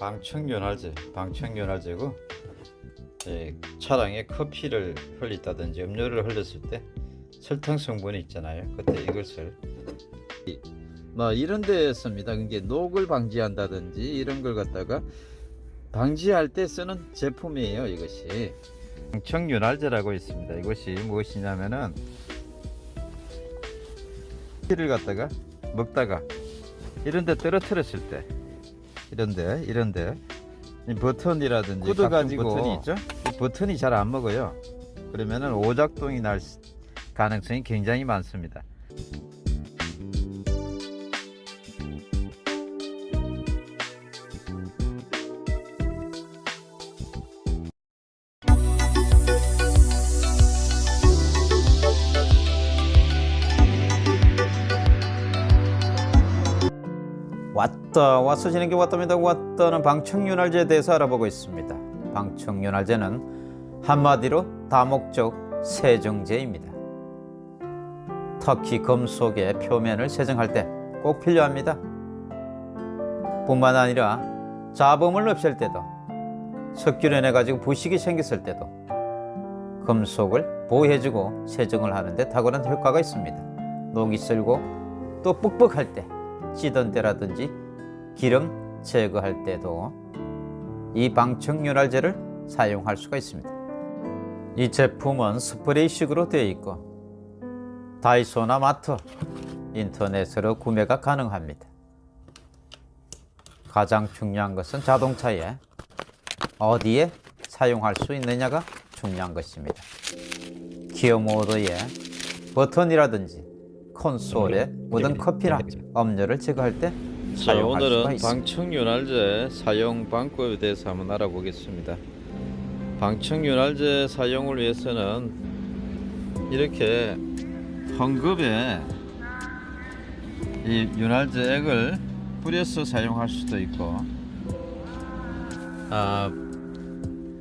방청윤활제, 방청윤활제고 예, 차량에 커피를 흘렸다든지 음료를 흘렸을 때 설탕 성분이 있잖아요. 그때 이것을 이- 뭐 이런 데 씁니다. 이게 녹을 방지한다든지 이런 걸 갖다가 방지할 때 쓰는 제품이에요. 이것이 방청윤활제라고 있습니다. 이것이 무엇이냐면은 커피를 갖다가 먹다가 이런 데 떨어뜨렸을 때 이런데 이런데. 이 버튼이라든지 구두 가지고. 버튼이 있죠? 이 버튼이 잘 안 먹어요. 그러면은 오작동이 날 수- 가능성이 굉장히 많습니다 왔다 와서 지는 게 왔답니다. 왔다는 방청윤활제에 대해서 알아보고 있습니다. 방청윤활제는 한마디로 다목적 세정제입니다. 터키 금속의 표면을 세정할 때 꼭 필요합니다. 뿐만 아니라 잡음을 없앨 때도 석유를 가지고 부식이 생겼을 때도 금속을 보호해주고 세정을 하는데 탁월한 효과가 있습니다. 녹이 슬고 또 뻑뻑할 때 찌던 때라든지 기름 제거할 때도 이 방청윤활제를 사용할 수가 있습니다. 이 제품은 스프레이식으로 되어 있고 다이소나 마트, 인터넷으로 구매가 가능합니다. 가장 중요한 것은 자동차에 어디에 사용할 수 있느냐가 중요한 것입니다. 기어 모드에 버튼이라든지 콘솔에 묻은 커피나 음료를 제거할 때 자 오늘은. 방청윤활제 사용 방법에 대해서 한번 알아보겠습니다. 방청윤활제 사용을 위해서는 이렇게 헝겊에 이 윤활제액을 뿌려서 사용할 수도 있고 아,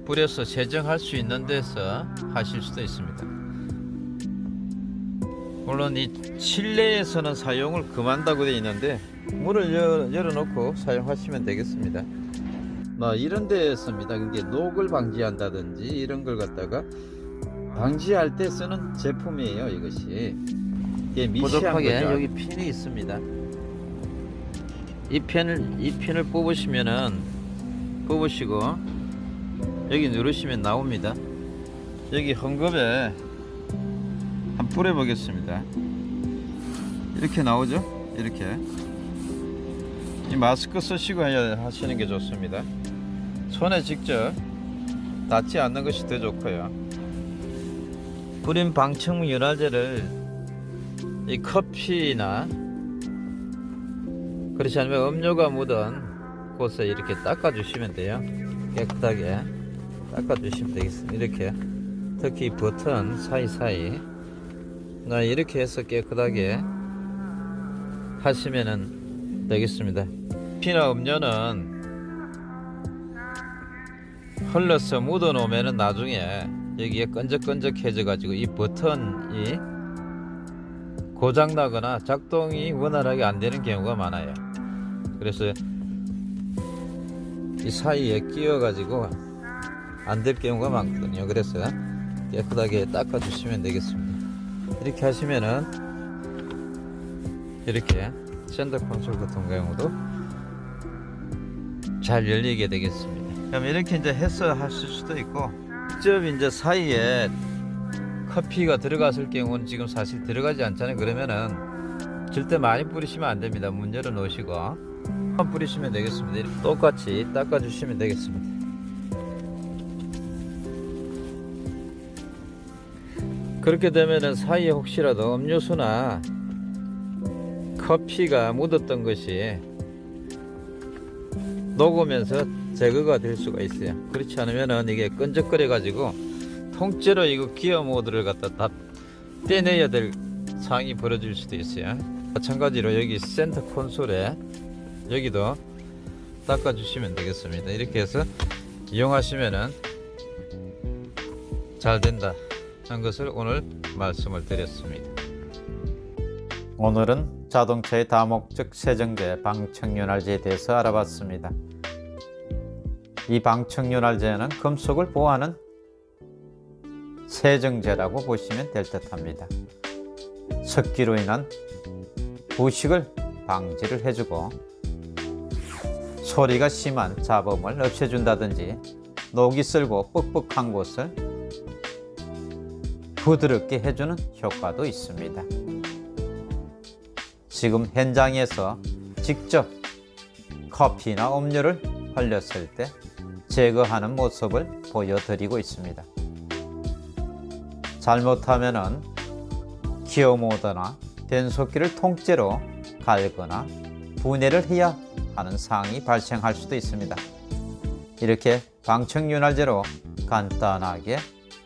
뿌려서 세정할 수 있는 데서 하실 수도 있습니다 물론 이 실내에서는 사용을 금한다고 되어 있는데 문을 열, 열어놓고 사용하시면 되겠습니다. 뭐 이런 데에 씁니다. 그게 녹을 방지한다든지 이런 걸 갖다가 방지할 때 쓰는 제품이에요. 이것이 이게 거죠. 여기 핀이 있습니다. 이 펜을 이 핀을 뽑으시면은 뽑으시고 여기 누르시면 나옵니다. 여기 헝겊에 뿌려 보겠습니다. 이렇게 나오죠? 이렇게 이 마스크 쓰시고 하시는 게 좋습니다. 손에 직접 닿지 않는 것이 더 좋고요. 뿌린 방충 윤활제를 이 커피나 그렇지 않으면 음료가 묻은 곳에 이렇게 닦아 주시면 돼요. 깨끗하게 닦아 주시면 되겠습니다. 이렇게 특히 이 버튼 사이사이 나 이렇게 해서 깨끗하게 하시면은 되겠습니다. 피나 음료는 흘러서 묻어 놓으면은 나중에 여기에 끈적끈적해져 가지고 이 버튼이 고장 나거나 작동이 원활하게 안 되는 경우가 많아요. 그래서 이 사이에 끼어 가지고 안 될 경우가 많거든요. 그래서 깨끗하게 닦아 주시면 되겠습니다. 이렇게 하시면은 이렇게 샌더 콘솔 같은 경우도 잘 열리게 되겠습니다. 그럼 이렇게 이제 해서 하실 수도 있고 직접 이제 사이에 커피가 들어갔을 경우는 지금 사실 들어가지 않잖아요. 그러면은 절대 많이 뿌리시면 안 됩니다. 문 열어 놓으시고 뿌리시면 되겠습니다. 똑같이 닦아 주시면 되겠습니다. 그렇게 되면은 사이에 혹시라도 음료수나 커피가 묻었던 것이 녹으면서 제거가 될 수가 있어요. 그렇지 않으면은 이게 끈적거려 가지고 통째로 이거 기어 모드를 갖다 다 떼내야 될 상황이 벌어질 수도 있어요. 마찬가지로 여기 센터 콘솔에 여기도 닦아 주시면 되겠습니다. 이렇게 해서 이용하시면은 잘 된다 하는 것을 오늘 말씀을 드렸습니다. 오늘은 자동차의 다목적 세정제 방청윤활제에 대해서 알아봤습니다. 이 방청윤활제는 금속을 보호하는 세정제라고 보시면 될 듯합니다. 습기로 인한 부식을 방지를 해주고 소리가 심한 잡음을 없애준다든지 녹이 쓸고 뻑뻑한 곳을 부드럽게 해주는 효과도 있습니다. 지금 현장에서 직접 커피나 음료를 흘렸을 때 제거하는 모습을 보여드리고 있습니다. 잘못하면은 기어 모드나 변속기를 통째로 갈거나 분해를 해야 하는 상황이 발생할 수도 있습니다. 이렇게 방청윤활제로 간단하게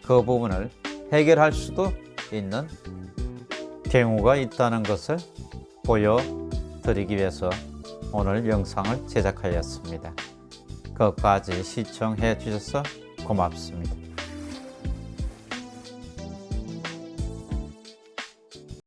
그 부분을 해결할 수도 있는 경우가 있다는 것을 보여드리기 위해서 오늘 영상을 제작하였습니다. 끝까지 시청해 주셔서 고맙습니다.